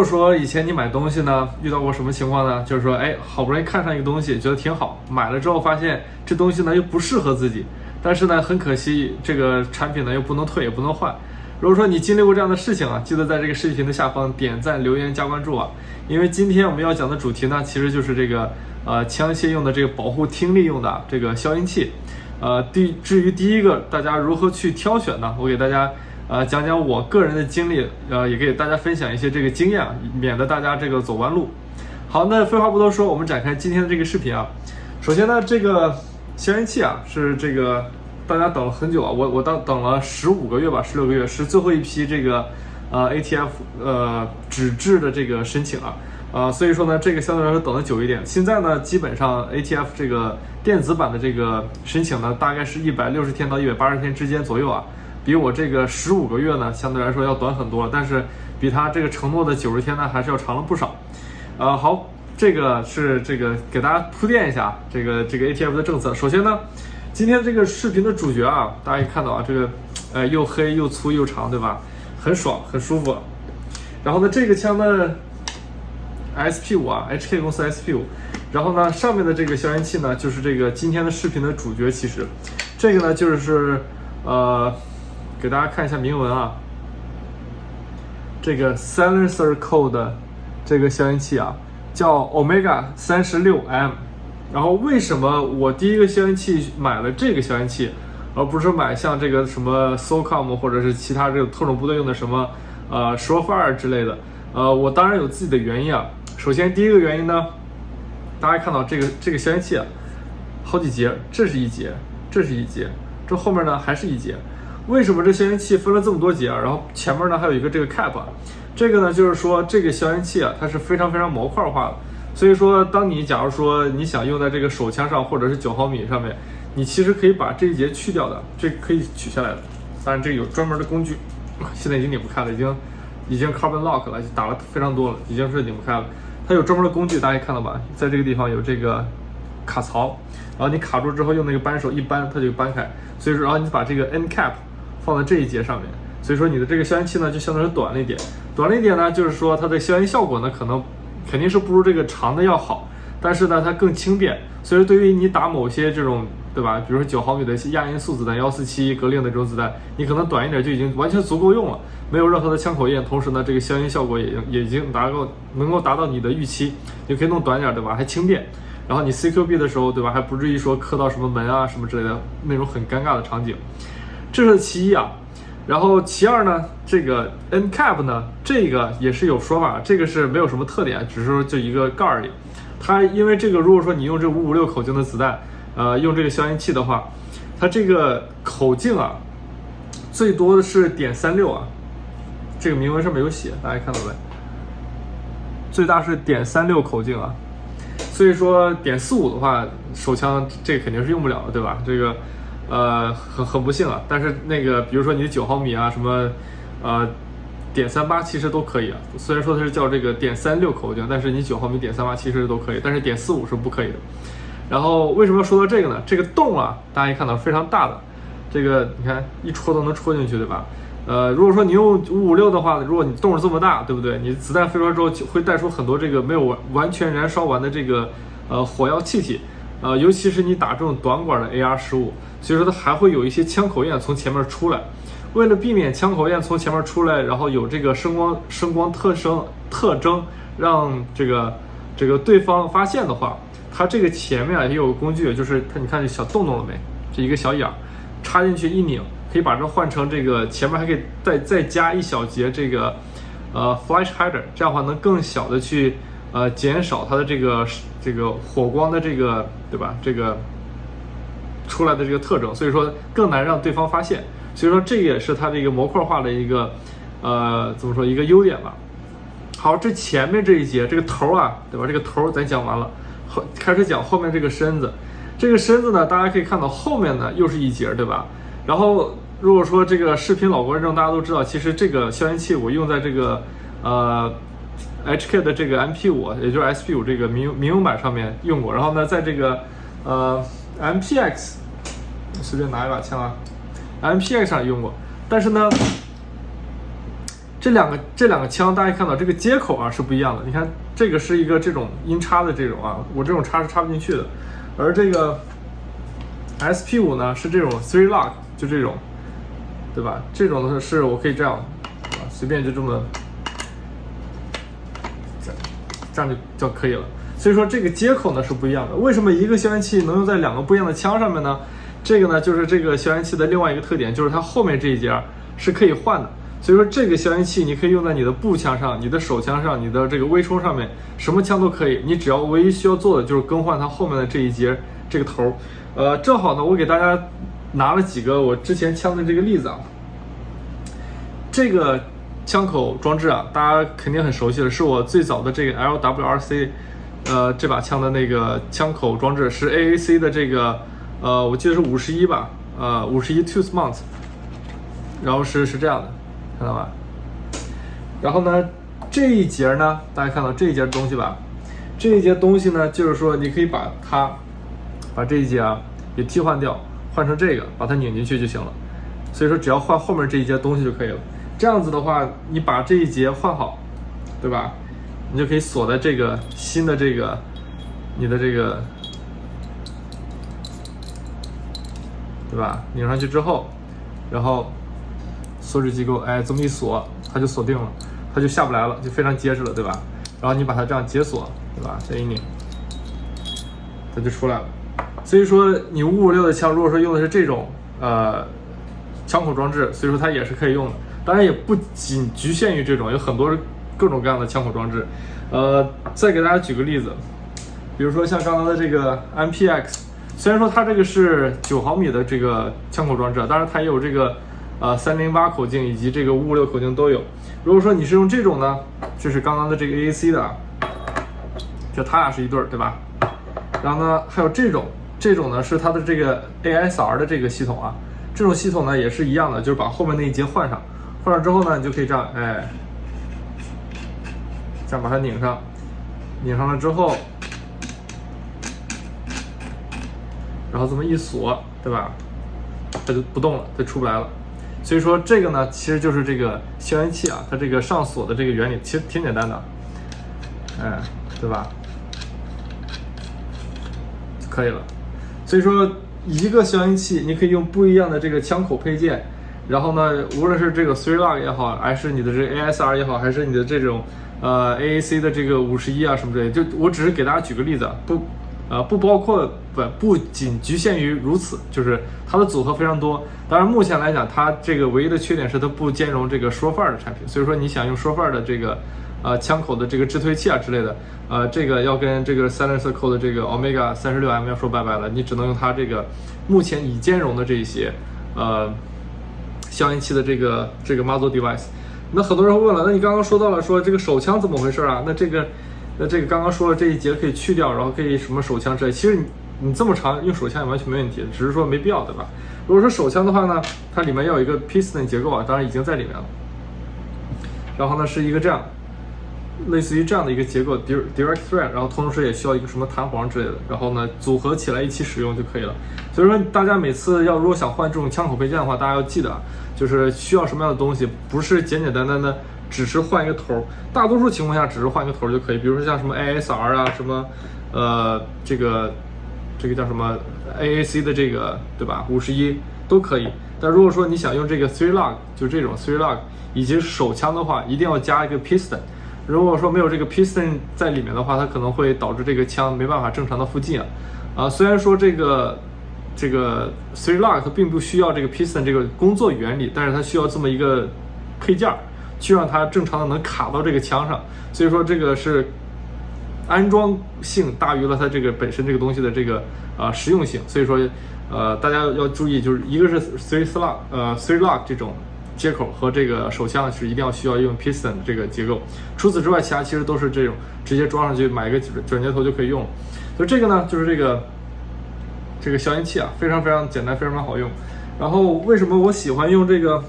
如果说以前你买东西呢，遇到过什么情况呢？就是说，哎，好不容易看上一个东西，觉得挺好，买了之后发现这东西呢又不适合自己，但是呢很可惜，这个产品呢又不能退也不能换。如果说你经历过这样的事情啊，记得在这个视频的下方点赞、留言、加关注啊，因为今天我们要讲的主题呢，其实就是这个呃枪械用的这个保护听力用的这个消音器。呃，第至于第一个大家如何去挑选呢？我给大家。呃，讲讲我个人的经历，呃，也给大家分享一些这个经验，免得大家这个走弯路。好，那废话不多说，我们展开今天的这个视频啊。首先呢，这个消音器啊，是这个大家等了很久啊，我我等等了十五个月吧，十六个月，是最后一批这个呃 ATF 呃纸质的这个申请啊，呃，所以说呢，这个相对来说等的久一点。现在呢，基本上 ATF 这个电子版的这个申请呢，大概是一百六十天到一百八十天之间左右啊。比我这个十五个月呢，相对来说要短很多，但是比他这个承诺的九十天呢，还是要长了不少。呃，好，这个是这个给大家铺垫一下这个这个 ATF 的政策。首先呢，今天这个视频的主角啊，大家可以看到啊，这个呃又黑又粗又长，对吧？很爽，很舒服。然后呢，这个枪呢，SP 五啊，HK 公司 SP 五。然后呢，上面的这个消音器呢，就是这个今天的视频的主角。其实，这个呢就是呃。给大家看一下铭文啊，这个 Silencer Code 这个消音器啊，叫 Omega 三十六 M。然后为什么我第一个消音器买了这个消音器，而不是买像这个什么 SOCOM 或者是其他这个特种部队用的什么呃 Surefire 之类的？呃，我当然有自己的原因啊。首先第一个原因呢，大家看到这个这个消音器啊，好几节，这是一节，这是一节，这后面呢还是一节。为什么这消音器分了这么多节啊？然后前面呢还有一个这个 cap，这个呢就是说这个消音器啊，它是非常非常模块化的。所以说，当你假如说你想用在这个手枪上或者是九毫米上面，你其实可以把这一节去掉的，这可以取下来的。当然这个有专门的工具，现在已经拧不开了，已经已经 carbon lock 了，打了非常多了，已经是拧不开了。它有专门的工具，大家看到吧？在这个地方有这个卡槽，然后你卡住之后用那个扳手一扳，它就扳开。所以说，然后你把这个 end cap。放在这一节上面，所以说你的这个消音器呢就相对来说短了一点，短了一点呢，就是说它的消音效果呢可能肯定是不如这个长的要好，但是呢它更轻便，所以说对于你打某些这种对吧，比如说九毫米的亚音速子弹、幺四七格令的这种子弹，你可能短一点就已经完全足够用了，没有任何的枪口焰，同时呢这个消音效果也也已经达到能够达到你的预期，你可以弄短点对吧，还轻便，然后你 CQB 的时候对吧，还不至于说磕到什么门啊什么之类的那种很尴尬的场景。这是其一啊，然后其二呢，这个 N cap 呢，这个也是有说法，这个是没有什么特点，只是说就一个盖儿里。它因为这个，如果说你用这五五六口径的子弹，呃，用这个消音器的话，它这个口径啊，最多的是点三六啊，这个铭文上面有写，大家看到没？最大是点三六口径啊，所以说点四五的话，手枪这肯定是用不了的，对吧？这个。呃，很很不幸啊，但是那个，比如说你的九毫米啊，什么，呃，点三八其实都可以啊。虽然说它是叫这个点三六口径，但是你九毫米点三八其实都可以，但是点四五是不可以的。然后为什么要说到这个呢？这个洞啊，大家一看到非常大的，这个你看一戳都能戳进去，对吧？呃，如果说你用五五六的话，如果你洞是这么大，对不对？你子弹飞出来之后会带出很多这个没有完完全燃烧完的这个呃火药气体。呃，尤其是你打这种短管的 AR 十五，所以说它还会有一些枪口焰从前面出来。为了避免枪口焰从前面出来，然后有这个声光声光特征特征，让这个这个对方发现的话，它这个前面啊也有个工具，就是它你看这小洞洞了没？这一个小眼儿，插进去一拧，可以把这换成这个前面还可以再再加一小节这个呃 flash hider，这样的话能更小的去。呃，减少它的这个这个火光的这个对吧？这个出来的这个特征，所以说更难让对方发现。所以说这也是它这个模块化的一个呃怎么说一个优点吧。好，这前面这一节这个头啊，对吧？这个头咱讲完了，后开始讲后面这个身子。这个身子呢，大家可以看到后面呢又是一节，对吧？然后如果说这个视频老观众大家都知道，其实这个消音器我用在这个呃。HK 的这个 MP 五，也就是 SP 五这个民民用版上面用过，然后呢，在这个呃 MPX 随便拿一把枪啊，MPX 上用过，但是呢，这两个这两个枪，大家看到这个接口啊是不一样的。你看这个是一个这种音插的这种啊，我这种插是插不进去的。而这个 SP 五呢是这种 three lock，就这种，对吧？这种的是我可以这样，随便就这么，这这样就就可以了。所以说这个接口呢是不一样的。为什么一个消音器能用在两个不一样的枪上面呢？这个呢就是这个消音器的另外一个特点，就是它后面这一节是可以换的。所以说这个消音器你可以用在你的步枪上、你的手枪上、你的这个微冲上面，什么枪都可以。你只要唯一需要做的就是更换它后面的这一节这个头。呃，正好呢，我给大家拿了几个我之前枪的这个例子啊。这个枪口装置啊，大家肯定很熟悉了，是我最早的这个 LWRC，呃，这把枪的那个枪口装置是 AAC 的这个，呃，我记得是五十一吧，呃，五十一 Tooth Mount，然后是是这样的。看到吧？然后呢，这一节呢，大家看到这一节东西吧？这一节东西呢，就是说你可以把它，把这一节啊给替换掉，换成这个，把它拧进去就行了。所以说，只要换后面这一节东西就可以了。这样子的话，你把这一节换好，对吧？你就可以锁在这个新的这个你的这个，对吧？拧上去之后，然后。锁止机构，哎，这么一锁，它就锁定了，它就下不来了，就非常结实了，对吧？然后你把它这样解锁，对吧？再一拧，它就出来了。所以说，你五五六的枪，如果说用的是这种呃枪口装置，所以说它也是可以用的。当然也不仅局限于这种，有很多各种各样的枪口装置。呃，再给大家举个例子，比如说像刚刚的这个 MPX，虽然说它这个是九毫米的这个枪口装置，当然它也有这个。呃，三零八口径以及这个五五六口径都有。如果说你是用这种呢，就是刚刚的这个 AAC 的，就它俩是一对儿，对吧？然后呢，还有这种，这种呢是它的这个 ASR 的这个系统啊。这种系统呢也是一样的，就是把后面那一节换上，换上之后呢，你就可以这样，哎，这样把它拧上，拧上了之后，然后这么一锁，对吧？它就不动了，它出不来了。所以说这个呢，其实就是这个消音器啊，它这个上锁的这个原理其实挺简单的，哎，对吧？可以了。所以说一个消音器，你可以用不一样的这个枪口配件，然后呢，无论是这个 three lock 也好，还是你的这 ASR 也好，还是你的这种呃 AAC 的这个五十一啊什么之类，就我只是给大家举个例子，不。呃，不包括不不仅局限于如此，就是它的组合非常多。当然，目前来讲，它这个唯一的缺点是它不兼容这个说范儿的产品。所以说，你想用说范儿的这个呃枪口的这个制推器啊之类的，呃，这个要跟这个 Silencer Co 的这个 Omega 三十六 M 要说拜拜了。你只能用它这个目前已兼容的这些呃消音器的这个这个 Muzzle Device。那很多人问了，那你刚刚说到了说这个手枪怎么回事啊？那这个。那这个刚刚说了这一节可以去掉，然后可以什么手枪之类。其实你你这么长用手枪也完全没问题，只是说没必要，对吧？如果说手枪的话呢，它里面要有一个 piston 结构啊，当然已经在里面了。然后呢是一个这样，类似于这样的一个结构，direct thread，然后同时也需要一个什么弹簧之类的，然后呢组合起来一起使用就可以了。所以说大家每次要如果想换这种枪口配件的话，大家要记得啊，就是需要什么样的东西，不是简简单单的。只是换一个头，大多数情况下只是换一个头就可以。比如说像什么 ASR 啊，什么，呃，这个，这个叫什么 AAC 的这个，对吧？五十一都可以。但如果说你想用这个 three lock，就这种 three lock，以及手枪的话，一定要加一个 piston。如果说没有这个 piston 在里面的话，它可能会导致这个枪没办法正常的附近啊。啊，虽然说这个这个 three lock 并不需要这个 piston 这个工作原理，但是它需要这么一个配件儿。去让它正常的能卡到这个枪上，所以说这个是安装性大于了它这个本身这个东西的这个啊实用性，所以说呃大家要注意，就是一个是 three lock 呃 three lock 这种接口和这个手枪是一定要需要用 piston 这个结构，除此之外，其他其实都是这种直接装上去买一个转接头就可以用。所以这个呢就是这个这个消音器啊，非常非常简单，非常非常好用。然后为什么我喜欢用这个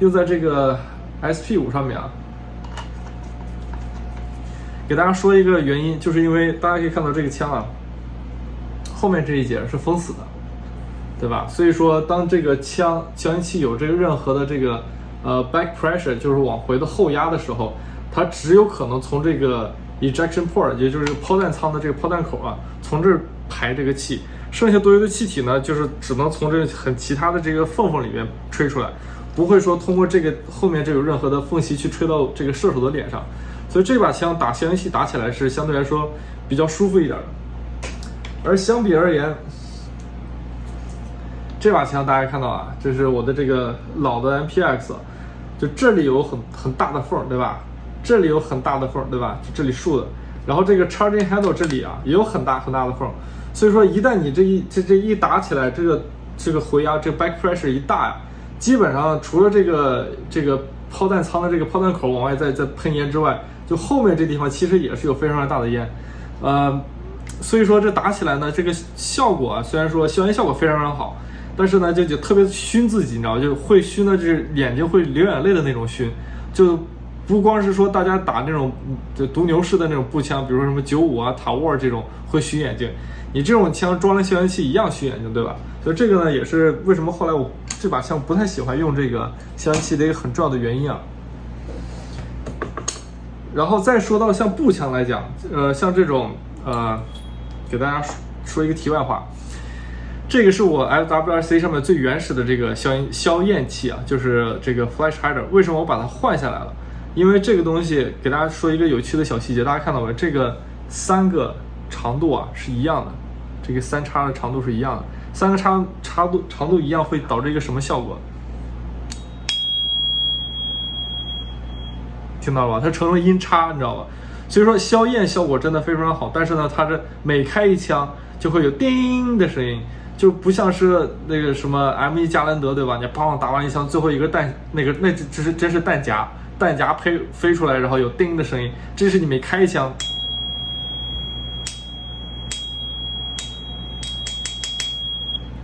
用在这个？SP 五上面啊，给大家说一个原因，就是因为大家可以看到这个枪啊，后面这一节是封死的，对吧？所以说，当这个枪消音器有这个任何的这个呃 back pressure，就是往回的后压的时候，它只有可能从这个 ejection port，也就是抛弹舱的这个抛弹口啊，从这儿排这个气，剩下多余的气体呢，就是只能从这很其他的这个缝缝里面吹出来，不会说通过这个后面这有任何的缝隙去吹到这个射手的脸上，所以这把枪打消音器打起来是相对来说比较舒服一点的。而相比而言，这把枪大家看到啊，这是我的这个老的 MPX，就这里有很很大的缝，对吧？这里有很大的缝，对吧？就这里竖的，然后这个 charging handle 这里啊也有很大很大的缝，所以说一旦你这一这这一打起来，这个这个回压这个 back pressure 一大呀，基本上除了这个这个炮弹舱的这个炮弹口往外在在喷烟之外，就后面这地方其实也是有非常大的烟，呃。所以说这打起来呢，这个效果啊，虽然说消炎效果非常非常好，但是呢就就特别熏自己，你知道就会熏的，就是眼睛会流眼泪的那种熏，就不光是说大家打那种就毒牛式的那种步枪，比如说什么九五啊、塔沃这种会熏眼睛，你这种枪装了消音器一样熏眼睛，对吧？所以这个呢也是为什么后来我这把枪不太喜欢用这个消音器的一个很重要的原因啊。然后再说到像步枪来讲，呃，像这种呃。给大家说说一个题外话，这个是我 FWRC 上面最原始的这个消音消焰器啊，就是这个 Flash Hider。为什么我把它换下来了？因为这个东西给大家说一个有趣的小细节，大家看到没？这个三个长度啊是一样的，这个三叉的长度是一样的，三个叉长度长度一样会导致一个什么效果？听到了吧？它成了音叉，你知道吧？所以说消焰效果真的非常好，但是呢，它这每开一枪就会有叮的声音，就不像是那个什么 M1 加兰德，对吧？你砰打完一枪，最后一个弹那个那只是真是弹夹，弹夹飞飞出来，然后有叮的声音，这是你没开枪，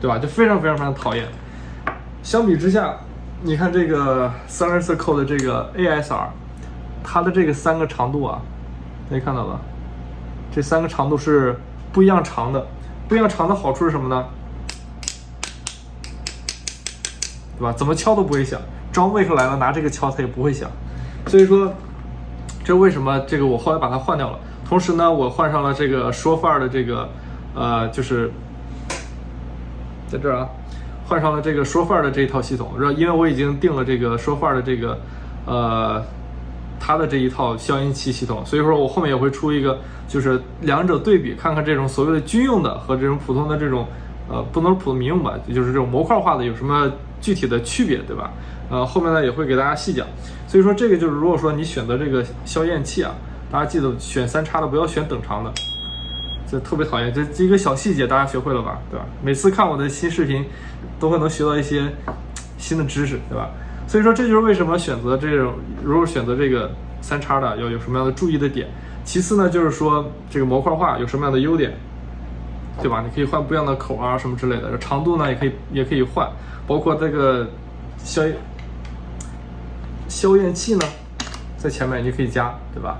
对吧？就非常非常非常讨厌。相比之下，你看这个 Silencer Co 的这个 ASR，它的这个三个长度啊。可以看到吧，这三个长度是不一样长的，不一样长的好处是什么呢？对吧？怎么敲都不会响。装备出来了，拿这个敲它也不会响。所以说，这为什么这个我后来把它换掉了？同时呢，我换上了这个说范儿的这个，呃，就是在这儿啊，换上了这个说范儿的这一套系统，是吧？因为我已经定了这个说范儿的这个，呃。它的这一套消音器系统，所以说我后面也会出一个，就是两者对比，看看这种所谓的军用的和这种普通的这种，呃，不能普通民用吧，就是这种模块化的有什么具体的区别，对吧？呃，后面呢也会给大家细讲。所以说这个就是，如果说你选择这个消焰器啊，大家记得选三叉的，不要选等长的，这特别讨厌。这一个小细节大家学会了吧？对吧？每次看我的新视频，都会能学到一些新的知识，对吧？所以说这就是为什么选择这种，如果选择这个三叉的，要有什么样的注意的点。其次呢，就是说这个模块化有什么样的优点，对吧？你可以换不一样的口啊什么之类的，长度呢也可以也可以换，包括这个消消焰器呢，在前面你可以加，对吧？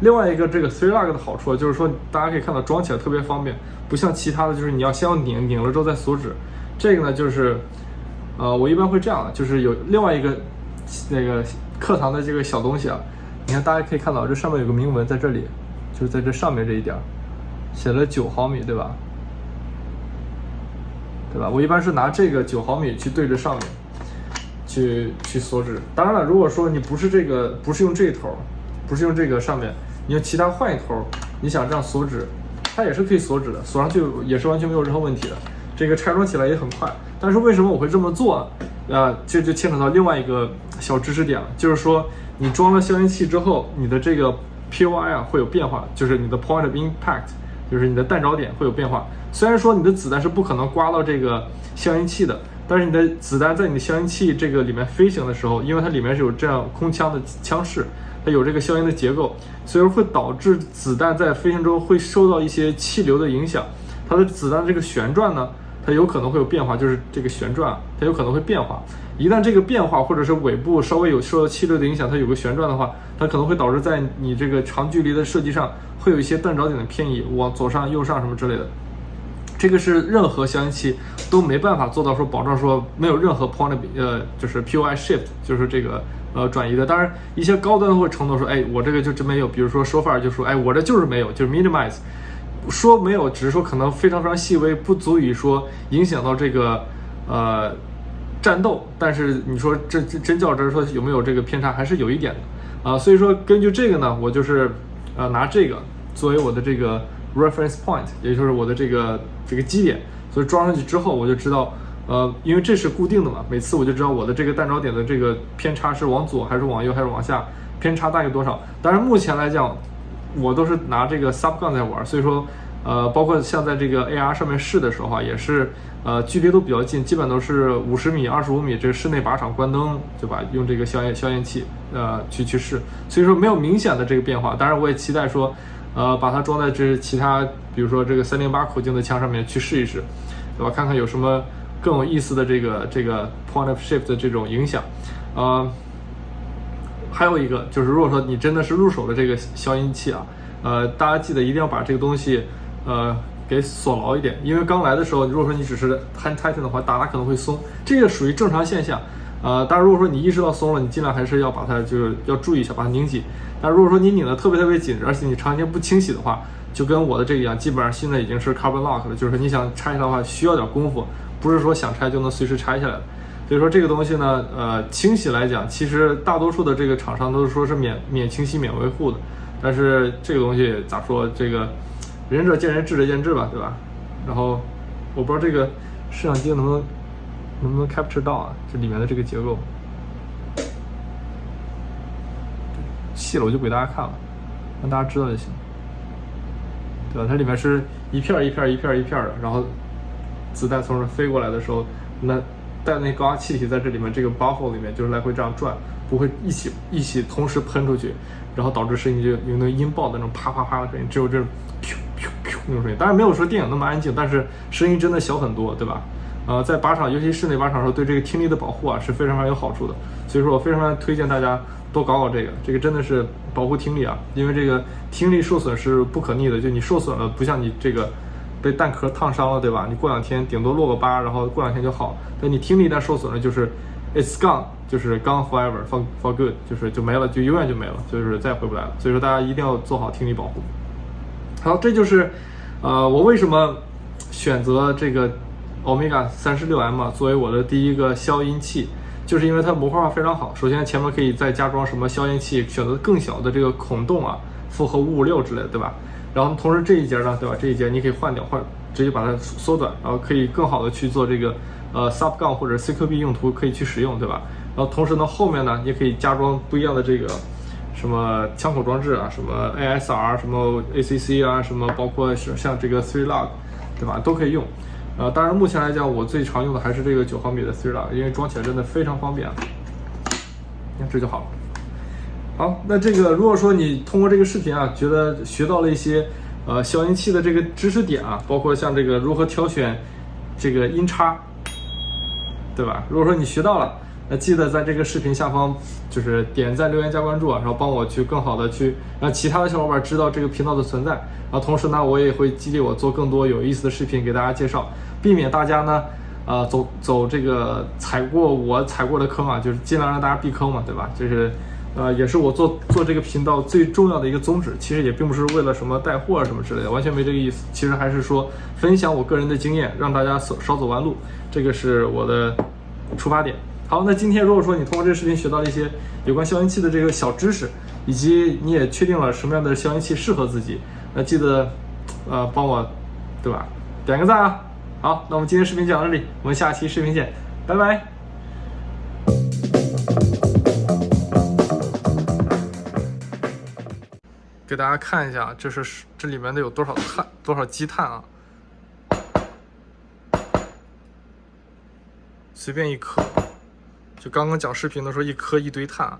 另外一个这个 three lug 的好处就是说，大家可以看到装起来特别方便，不像其他的就是你要先要拧，拧了之后再锁止。这个呢就是。呃，我一般会这样，就是有另外一个那个课堂的这个小东西啊，你看大家可以看到这上面有个铭文在这里，就是在这上面这一点，写了九毫米，对吧？对吧？我一般是拿这个九毫米去对着上面，去去锁止。当然了，如果说你不是这个，不是用这一头，不是用这个上面，你用其他换一头，你想这样锁止，它也是可以锁止的，锁上去也是完全没有任何问题的。这个拆装起来也很快。但是为什么我会这么做？啊，这就牵扯到另外一个小知识点了，就是说你装了消音器之后，你的这个 POI 啊会有变化，就是你的 point of impact，就是你的弹着点会有变化。虽然说你的子弹是不可能刮到这个消音器的，但是你的子弹在你的消音器这个里面飞行的时候，因为它里面是有这样空腔的腔室，它有这个消音的结构，所以说会导致子弹在飞行中会受到一些气流的影响，它的子弹这个旋转呢。它有可能会有变化，就是这个旋转，它有可能会变化。一旦这个变化，或者是尾部稍微有受到气流的影响，它有个旋转的话，它可能会导致在你这个长距离的设计上会有一些弹着点的偏移，往左上、右上什么之类的。这个是任何消音器都没办法做到说保证说没有任何 point 呃就是 POI shift 就是这个呃转移的。当然一些高端会承诺说，哎，我这个就真没有。比如说说法就说，哎，我这就是没有，就是 minimize。说没有，只是说可能非常非常细微，不足以说影响到这个呃战斗。但是你说真真真较真说有没有这个偏差，还是有一点的啊。所以说根据这个呢，我就是呃拿这个作为我的这个 reference point，也就是我的这个这个基点。所以装上去之后，我就知道呃，因为这是固定的嘛，每次我就知道我的这个弹着点的这个偏差是往左还是往右还是往下，偏差大概多少。但是目前来讲。我都是拿这个 sub gun 在玩，所以说，呃，包括像在这个 AR 上面试的时候啊，也是，呃，距离都比较近，基本都是五十米、二十五米，这个室内靶场关灯，对吧？用这个消焰消焰器，呃，去去试，所以说没有明显的这个变化。当然，我也期待说，呃，把它装在这其他，比如说这个三零八口径的枪上面去试一试，对吧？看看有什么更有意思的这个这个 point of shift 的这种影响，啊。还有一个就是，如果说你真的是入手的这个消音器啊，呃，大家记得一定要把这个东西，呃，给锁牢一点，因为刚来的时候，如果说你只是 hand tighten 的话，打打可能会松，这个属于正常现象，呃，但是如果说你意识到松了，你尽量还是要把它就是要注意一下，把它拧紧。但如果说你拧的特别特别紧，而且你长时间不清洗的话，就跟我的这个一样，基本上现在已经是 carbon lock 了，就是你想拆下来的话，需要点功夫，不是说想拆就能随时拆下来的。所以说这个东西呢，呃，清洗来讲，其实大多数的这个厂商都是说是免免清洗、免维护的。但是这个东西咋说？这个仁者见仁，智者见智吧，对吧？然后我不知道这个摄像机能不能能不能 capture 到啊？这里面的这个结构，细了我就不给大家看了，让大家知道就行，对吧？它里面是一片一片一片一片的，然后子弹从这飞过来的时候，那。带那高压气体在这里面，这个 buffle 里面就是来回这样转，不会一起一起同时喷出去，然后导致声音就有那个音爆的那种啪啪啪的声音，只有这噗噗噗那种声音。当然没有说电影那么安静，但是声音真的小很多，对吧？呃，在靶场，尤其室内靶场的时候，对这个听力的保护啊是非常非常有好处的。所以说我非常非常推荐大家多搞搞这个，这个真的是保护听力啊，因为这个听力受损是不可逆的，就你受损了，不像你这个。被弹壳烫伤了，对吧？你过两天顶多落个疤，然后过两天就好。但你听力一旦受损了，就是 it's gone，就是 gone forever，for for good，就是就没了，就永远就没了，就是再也回不来了。所以说大家一定要做好听力保护。好，这就是呃我为什么选择这个 Omega 三十六 M 作为我的第一个消音器，就是因为它模块化非常好。首先前面可以再加装什么消音器，选择更小的这个孔洞啊，复合五五六之类的，对吧？然后同时这一节呢，对吧？这一节你可以换掉，换直接把它缩短，然后可以更好的去做这个呃 sub 杠或者 CQB 用途可以去使用，对吧？然后同时呢，后面呢也可以加装不一样的这个什么枪口装置啊，什么 ASR，什么 ACC 啊，什么包括是像这个 three lug，对吧？都可以用。呃，当然目前来讲，我最常用的还是这个九毫米的 three lug，因为装起来真的非常方便。你看这就好了。好，那这个如果说你通过这个视频啊，觉得学到了一些呃消音器的这个知识点啊，包括像这个如何挑选这个音叉，对吧？如果说你学到了，那记得在这个视频下方就是点赞、留言、加关注啊，然后帮我去更好的去让其他的小伙伴知道这个频道的存在。然后同时呢，我也会激励我做更多有意思的视频给大家介绍，避免大家呢呃走走这个踩过我踩过的坑啊，就是尽量让大家避坑嘛，对吧？就是。呃，也是我做做这个频道最重要的一个宗旨，其实也并不是为了什么带货啊什么之类的，完全没这个意思。其实还是说分享我个人的经验，让大家少少走弯路，这个是我的出发点。好，那今天如果说你通过这个视频学到了一些有关消音器的这个小知识，以及你也确定了什么样的消音器适合自己，那记得呃帮我对吧点个赞啊。好，那我们今天视频讲到这里，我们下期视频见，拜拜。给大家看一下，这是这里面的有多少碳，多少积碳啊？随便一颗，就刚刚讲视频的时候，一颗一堆碳，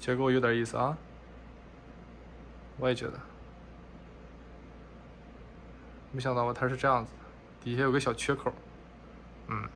结构有点意思啊。我也觉得，没想到吧，它是这样子，底下有个小缺口，嗯。